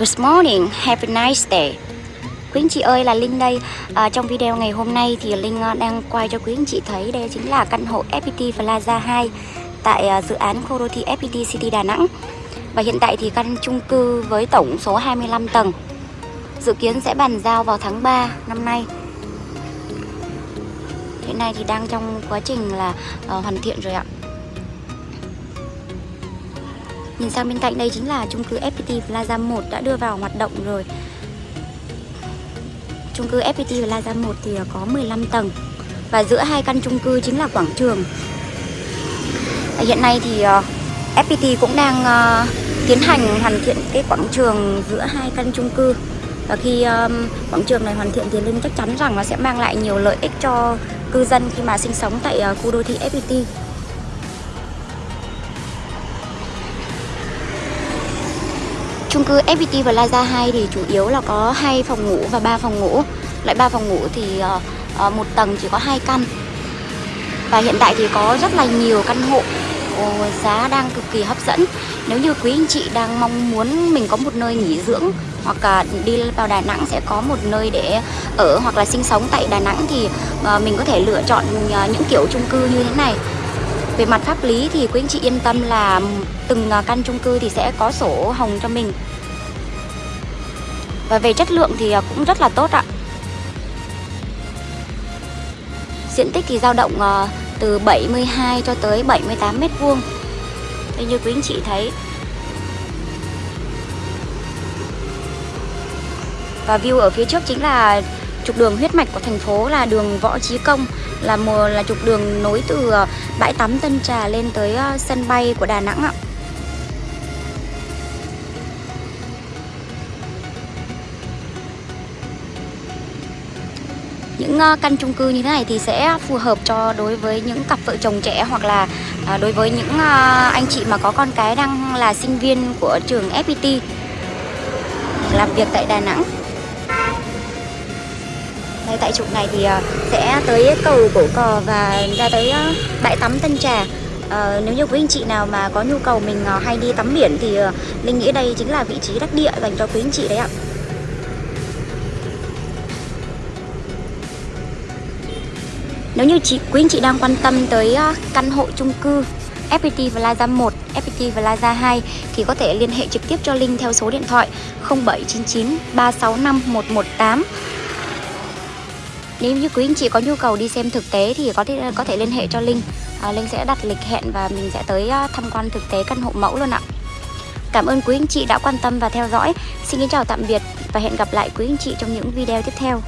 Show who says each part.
Speaker 1: Good morning, have a nice day. Quý anh chị ơi là Linh đây. À, Trong video ngày hôm nay thì Linh à, đang quay cho quý anh chị thấy Đây chính là căn hộ FPT Plaza 2 Tại à, dự án khu đô thị FPT City Đà Nẵng. Và hiện tại thì căn chung cư với tổng số 25 tầng Dự kiến sẽ bàn giao vào tháng 3 năm nay. Hiện nay thì đang trong quá trình là uh, hoàn thiện rồi ạ. Nhìn sang bên cạnh đây chính là chung cư FPT Plaza 1 đã đưa vào hoạt động rồi. Chung cư FPT Plaza 1 thì có 15 tầng Và giữa hai căn chung cư chính là quảng trường. Hiện nay thì ờ, FPT cũng đang ờ, tiến hành hoàn thiện cái quảng trường giữa hai căn chung cư. Và khi quảng trường này hoàn thiện thì Linh chắc chắn rằng nó sẽ mang lại nhiều lợi ích cho cư dân khi mà sinh sống tại ờ, khu đô thị FPT Chung cư FPT Plaza 2 thì chủ yếu là có hai phòng ngủ và ba phòng ngủ. loại ba phòng ngủ thì uh, một tầng chỉ có hai căn. Và hiện tại thì có rất là nhiều căn hộ giá đang cực kỳ hấp dẫn. Nếu như quý anh chị đang mong muốn mình có một nơi nghỉ dưỡng hoặc là đi vào Đà Nẵng sẽ có một nơi để ở hoặc là sinh sống tại Đà Nẵng thì ờ, mình có thể lựa chọn những kiểu chung cư như thế này. Về mặt pháp lý thì quý anh chị yên tâm là từng à, căn chung cư thì sẽ có sổ hồng cho mình. Và về chất lượng thì à, cũng rất là tốt ạ. Diện tích thì dao động à, từ 72 cho tới 78 mét vuông. Đây như quý anh chị thấy. Và view ở phía trước chính là trục đường huyết mạch của thành phố là đường Võ Chí Công, là một là trục đường nối từ ờ, bãi tắm Tân Trà lên tới ờ, sân bay của Đà Nẵng ạ. Những ờ, căn chung cư như thế này thì sẽ phù hợp cho đối với những cặp vợ chồng trẻ hoặc là đối với những anh chị mà có con cái đang là sinh viên của trường FPT làm việc tại Đà Nẵng. Đây, tại trục này thì ờ, sẽ tới cầu Cổ Cò và ra tới ờ, bãi tắm Tân Trà. À, Nếu như quý anh chị nào mà có nhu cầu mình hay đi tắm biển thì Linh nghĩ đây chính là vị trí đắc địa dành cho quý anh chị đấy ạ. Nếu như chị, quý anh chị đang quan tâm tới căn hộ chung cư FPT Plaza 1, FPT Plaza 2 thì có thể liên hệ trực tiếp cho Linh theo số điện thoại 0799 365 118 nếu như quý anh chị có nhu cầu đi xem thực tế thì có thể có thể liên hệ cho Linh. À, Linh sẽ đặt lịch hẹn và mình sẽ tới à, tham quan thực tế căn hộ mẫu luôn ạ. Cảm ơn quý anh chị đã quan tâm và theo dõi. Xin kính chào tạm biệt và hẹn gặp lại quý anh chị trong những video tiếp theo.